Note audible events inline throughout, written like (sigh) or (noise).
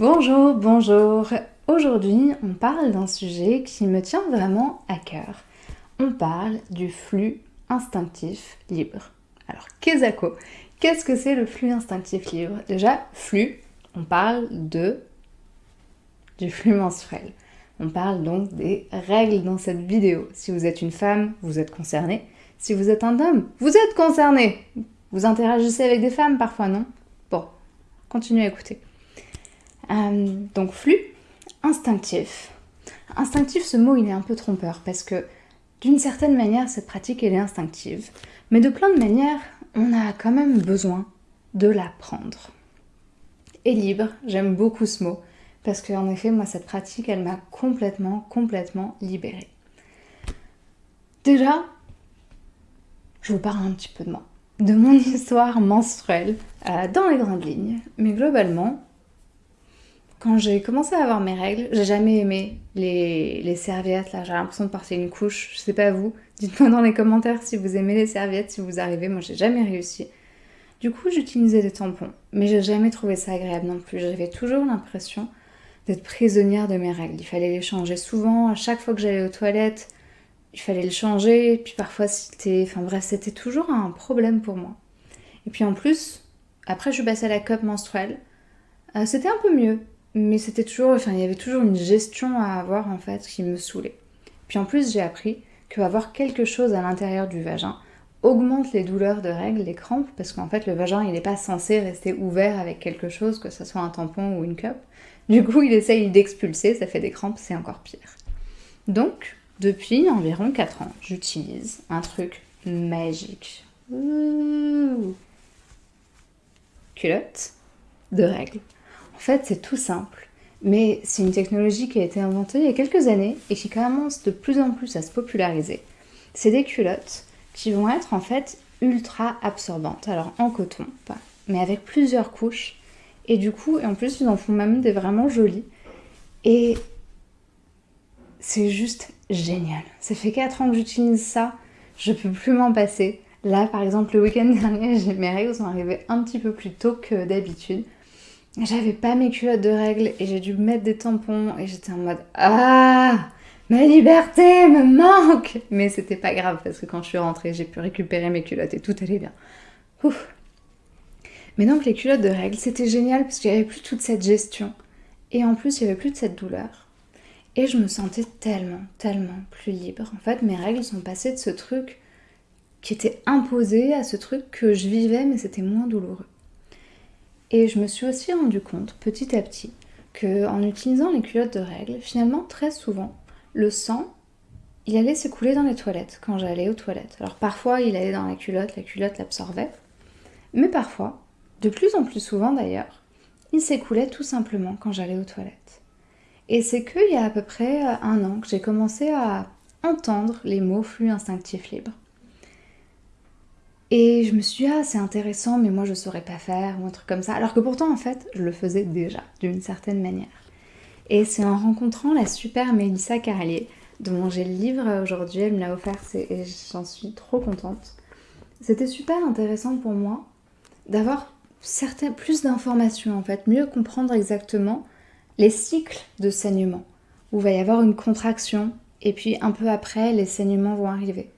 Bonjour, bonjour. Aujourd'hui, on parle d'un sujet qui me tient vraiment à cœur. On parle du flux instinctif libre. Alors, qu'est-ce que c'est le flux instinctif libre? Déjà, flux, on parle de du flux menstruel. On parle donc des règles dans cette vidéo. Si vous êtes une femme, vous êtes concerné. Si vous êtes un homme, vous êtes concerné. Vous interagissez avec des femmes parfois, non? Bon, continuez à écouter. Euh, donc flux instinctif. Instinctif, ce mot, il est un peu trompeur parce que d'une certaine manière, cette pratique, elle est instinctive. Mais de plein de manières, on a quand même besoin de l'apprendre. Et libre, j'aime beaucoup ce mot parce qu'en effet, moi, cette pratique, elle m'a complètement, complètement libérée. Déjà, je vous parle un petit peu de moi, de mon (laughs) histoire menstruelle euh, dans les grandes lignes. Mais globalement, quand j'ai commencé à avoir mes règles, j'ai jamais aimé les, serviettes, là, j'ai l'impression de porter une couche, je sais pas vous. Dites-moi dans les commentaires si vous aimez les serviettes, si vous arrivez, moi j'ai jamais réussi. Du coup, j'utilisais des tampons, mais j'ai jamais trouvé ça agréable non plus. J'avais toujours l'impression d'être prisonnière de mes règles. Il fallait les changer souvent, à chaque fois que j'allais aux toilettes, il fallait le changer, puis parfois c'était... Enfin bref, c'était toujours un problème pour moi. Et puis en plus, après je suis passée à la cup menstruelle, euh, c'était un peu mieux mais c'était toujours, enfin il y avait toujours une gestion à avoir en fait qui me saoulait. Puis en plus j'ai appris que avoir quelque chose à l'intérieur du vagin augmente les douleurs de règles, les crampes, parce qu'en fait le vagin il n'est pas censé rester ouvert avec quelque chose, que ce soit un tampon ou une cup. Du coup il essaye d'expulser, ça fait des crampes, c'est encore pire. Donc depuis environ 4 ans, j'utilise un truc magique. Culotte de règles. En fait, c'est tout simple, mais c'est une technologie qui a été inventée il y a quelques années et qui commence de plus en plus à se populariser. C'est des culottes qui vont être en fait ultra absorbantes, alors en coton, pas, mais avec plusieurs couches. Et du coup, et en plus, ils en font même des vraiment jolies. Et c'est juste génial. Ça fait 4 ans que j'utilise ça, je peux plus m'en passer. Là, par exemple, le week-end (laughs) dernier, mes règles sont arrivées un petit peu plus tôt que d'habitude. J'avais pas mes culottes de règles et j'ai dû mettre des tampons et j'étais en mode Ah Ma liberté me manque Mais c'était pas grave parce que quand je suis rentrée, j'ai pu récupérer mes culottes et tout allait bien. Ouf. Mais donc les culottes de règles, c'était génial parce qu'il n'y avait plus toute cette gestion. Et en plus, il n'y avait plus de cette douleur. Et je me sentais tellement, tellement plus libre. En fait, mes règles sont passées de ce truc qui était imposé à ce truc que je vivais, mais c'était moins douloureux. Et je me suis aussi rendu compte petit à petit que en utilisant les culottes de règles, finalement très souvent, le sang, il allait s'écouler dans les toilettes quand j'allais aux toilettes. Alors parfois il allait dans la culotte, la culotte l'absorbait, mais parfois, de plus en plus souvent d'ailleurs, il s'écoulait tout simplement quand j'allais aux toilettes. Et c'est qu'il y a à peu près un an que j'ai commencé à entendre les mots flux instinctif libre. Et je me suis dit, ah, c'est intéressant, mais moi je saurais pas faire, ou un truc comme ça. Alors que pourtant, en fait, je le faisais déjà, d'une certaine manière. Et c'est en rencontrant la super Mélissa Carlier, dont j'ai le livre aujourd'hui, elle me l'a offert, et j'en suis trop contente. C'était super intéressant pour moi d'avoir plus d'informations, en fait, mieux comprendre exactement les cycles de saignement, où va y avoir une contraction, et puis un peu après, les saignements vont arriver.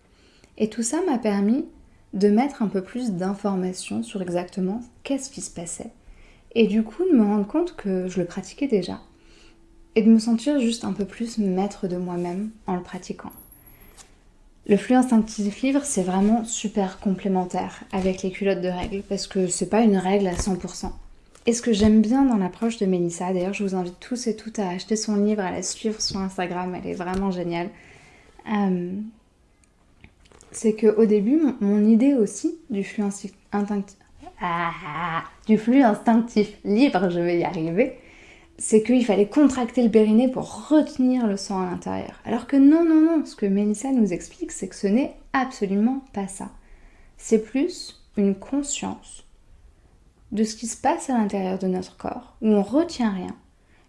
Et tout ça m'a permis de mettre un peu plus d'informations sur exactement qu'est-ce qui se passait. Et du coup, de me rendre compte que je le pratiquais déjà. Et de me sentir juste un peu plus maître de moi-même en le pratiquant. Le flux instinctif livre, c'est vraiment super complémentaire avec les culottes de règles, parce que c'est pas une règle à 100%. Et ce que j'aime bien dans l'approche de Mélissa, d'ailleurs je vous invite tous et toutes à acheter son livre, à la suivre sur Instagram, elle est vraiment géniale. Euh, c'est qu'au début, mon, idée aussi du flux instinctif, ah, du flux instinctif libre, je vais y arriver, c'est qu'il fallait contracter le périnée pour retenir le sang à l'intérieur. Alors que non, non, non, ce que Mélissa nous explique, c'est que ce n'est absolument pas ça. C'est plus une conscience de ce qui se passe à l'intérieur de notre corps, où on retient rien,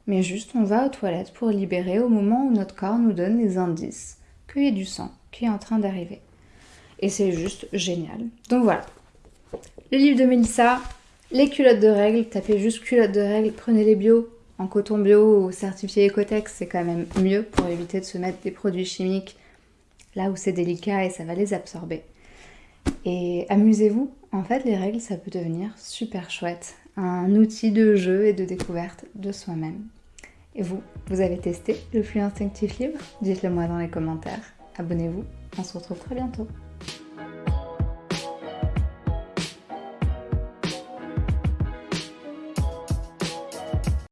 mais juste on va aux toilettes pour libérer au moment où notre corps nous donne les indices qu'il y a du sang qui est en train d'arriver et c'est juste génial. Donc voilà. Le livre de Mélissa, les culottes de règles, tapez juste culottes de règles, prenez les bio en coton bio ou certifié Ecotex, c'est quand même mieux pour éviter de se mettre des produits chimiques là où c'est délicat et ça va les absorber. Et amusez-vous, en fait les règles ça peut devenir super chouette, un outil de jeu et de découverte de soi-même. Et vous, vous avez testé le flux instinctif libre? Dites-le moi dans les commentaires. Abonnez-vous, on se retrouve très bientôt.